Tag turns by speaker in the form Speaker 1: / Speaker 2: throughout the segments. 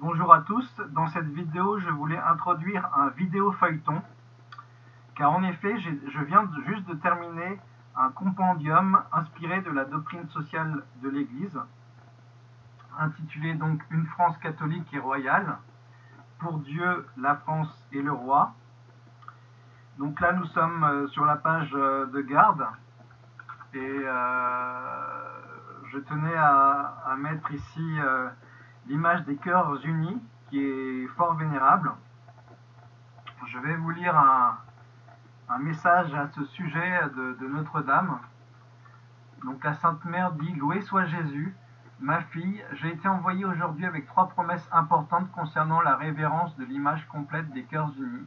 Speaker 1: Bonjour à tous, dans cette vidéo je voulais introduire un vidéo feuilleton car en effet je viens juste de terminer un compendium inspiré de la doctrine sociale de l'Église intitulé donc Une France catholique et royale pour Dieu, la France et le roi. Donc là nous sommes euh, sur la page euh, de garde et euh, je tenais à, mettre ici l'image des cœurs unis, qui est fort vénérable. Je vais vous lire un, message à ce sujet de, Notre-Dame. Donc la Sainte Mère dit Loué soit Jésus, ma fille, j'ai été envoyée aujourd'hui avec trois promesses importantes concernant la révérence de l'image complète des cœurs unis.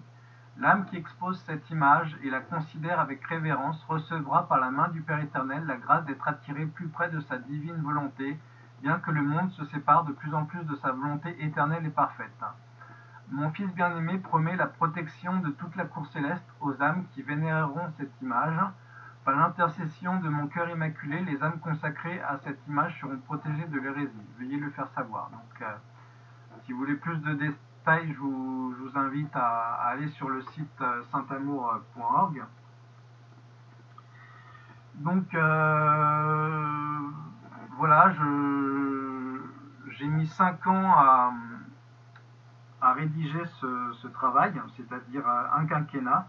Speaker 1: L'âme qui expose cette image et la considère avec révérence recevra par la main du Père éternel la grâce d'être attirée plus près de sa divine volonté bien que le monde se sépare de plus en plus de sa volonté éternelle et parfaite. Mon Fils bien-aimé promet la protection de toute la cour céleste aux âmes qui vénéreront cette image. Par l'intercession de mon cœur immaculé, les âmes consacrées à cette image seront protégées de l'hérésie. Veuillez le faire savoir. Donc, euh, si vous voulez plus de détails, je vous, invite à, aller sur le site euh, saintamour.org. Donc, euh, voilà, j'ai mis 5 ans à, rédiger ce, travail, c'est-à-dire un quinquennat.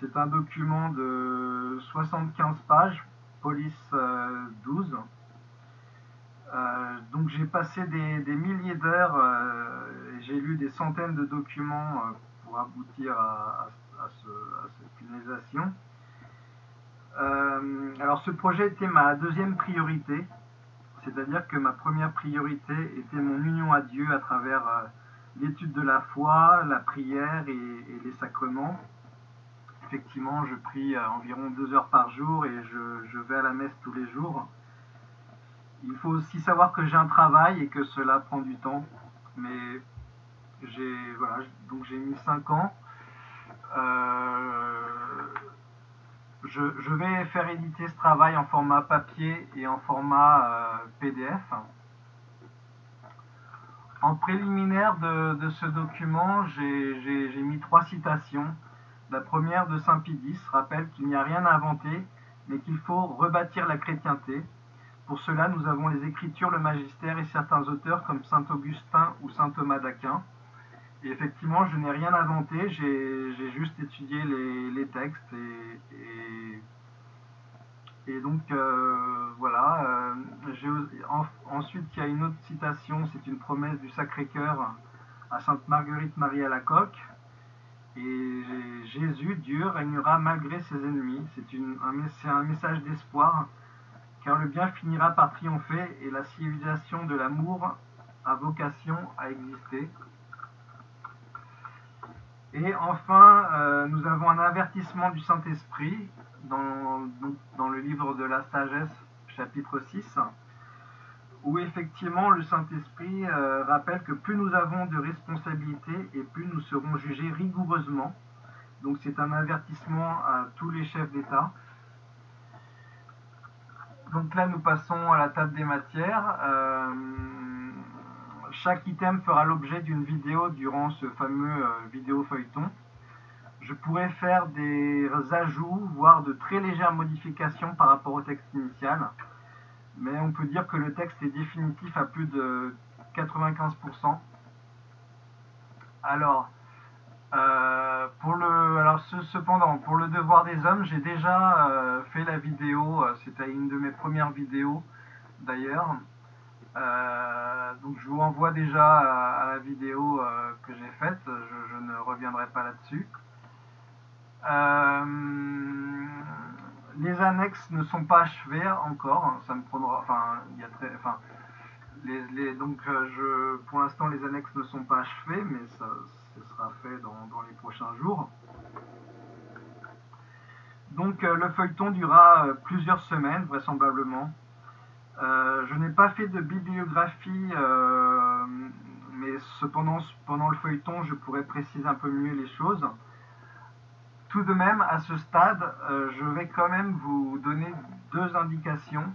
Speaker 1: C'est un document de 75 pages, police 12. Euh, euh, donc j'ai passé des, milliers d'heures euh, et j'ai lu des centaines de documents pour aboutir à, cette finalisation. alors ce projet était ma deuxième priorité c'est-à-dire que ma première priorité était mon union à Dieu à travers euh, l'étude de la foi, la prière et, les sacrements. Effectivement, je prie euh, environ deux heures par jour et je, vais à la messe tous les jours. Il faut aussi savoir que j'ai un travail et que cela prend du temps. Mais j'ai voilà, donc j'ai mis cinq ans. Euh, je, vais faire éditer ce travail en format papier et en format euh, PDF. En préliminaire de, ce document, j'ai mis trois citations. La première de Saint Pidis rappelle qu'il n'y a rien à inventer, mais qu'il faut rebâtir la chrétienté. Pour cela, nous avons les Écritures, le Magistère et certains auteurs comme Saint Augustin ou Saint Thomas d'Aquin. Et effectivement, je n'ai rien inventé, j'ai juste étudié les, textes et, donc euh, voilà. Euh, ensuite, il y a une autre citation, c'est une promesse du Sacré-Cœur à Sainte Marguerite Marie à la coque. Et Jésus, Dieu, régnera malgré ses ennemis. C'est un message d'espoir, car le bien finira par triompher et la civilisation de l'amour a vocation à exister. Et enfin, euh, nous avons un avertissement du Saint-Esprit dans, le livre de la sagesse, chapitre 6, où effectivement le Saint-Esprit euh, rappelle que plus nous avons de responsabilités et plus nous serons jugés rigoureusement. Donc c'est un avertissement à tous les chefs d'État. Donc là, nous passons à la table des matières. Euh, chaque item fera l'objet d'une vidéo durant ce fameux euh, vidéo feuilleton. Je pourrais faire des ajouts, voire de très légères modifications par rapport au texte initial. Mais on peut dire que le texte est définitif à plus de 95%. Alors, euh, pour le, alors cependant, pour le devoir des hommes, j'ai déjà euh, fait la vidéo, c'était une de mes premières vidéos d'ailleurs. Euh, donc je vous renvoie déjà à, la vidéo euh, que j'ai faite, je, ne reviendrai pas là-dessus. Euh, les annexes ne sont pas achevées encore, hein, ça me prendra, enfin, il y a très, enfin, donc je, pour l'instant les annexes ne sont pas achevées, mais ça, sera fait dans les prochains jours. Donc le feuilleton durera plusieurs semaines vraisemblablement. Euh, je n'ai pas fait de bibliographie, euh, mais cependant, pendant le feuilleton, je pourrais préciser un peu mieux les choses. Tout de même, à ce stade, euh, je vais quand même vous donner deux indications.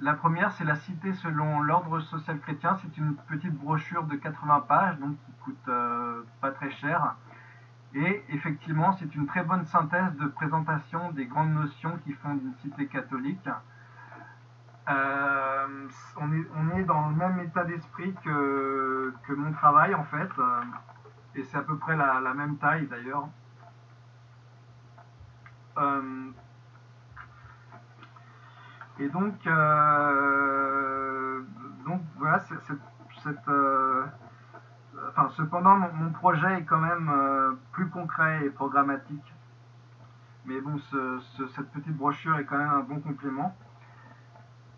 Speaker 1: la première, c'est la cité selon l'ordre social chrétien. C'est une petite brochure de 80 pages, donc qui coûte pas très cher. Et effectivement, c'est une très bonne synthèse de présentation des grandes notions qui font une cité catholique. Euh, on, est, dans le même état d'esprit que, mon travail en fait, euh, et c'est à peu près la, même taille d'ailleurs. Euh, et donc, voilà, cependant, mon, projet est quand même plus concret et programmatique. Mais bon, ce, cette petite brochure est quand même un bon complément.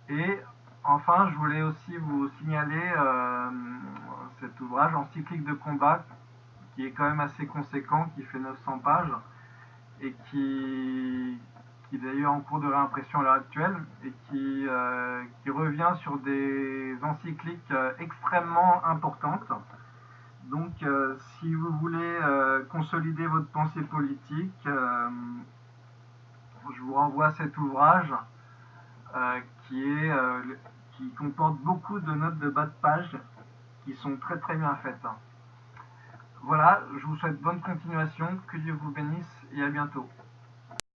Speaker 1: Et enfin, je voulais aussi vous signaler euh, cet ouvrage encyclique de combat qui est quand même assez conséquent, qui fait 900 pages et qui, qui est d'ailleurs en cours de réimpression à l'heure actuelle et qui, euh, revient sur des encycliques euh, extrêmement importantes. Donc, si vous voulez consolider votre pensée politique, je vous renvoie à cet ouvrage qui, est, qui comporte beaucoup de notes de bas de page qui sont très très bien faites. Voilà, je vous souhaite bonne continuation, que Dieu vous bénisse et à bientôt.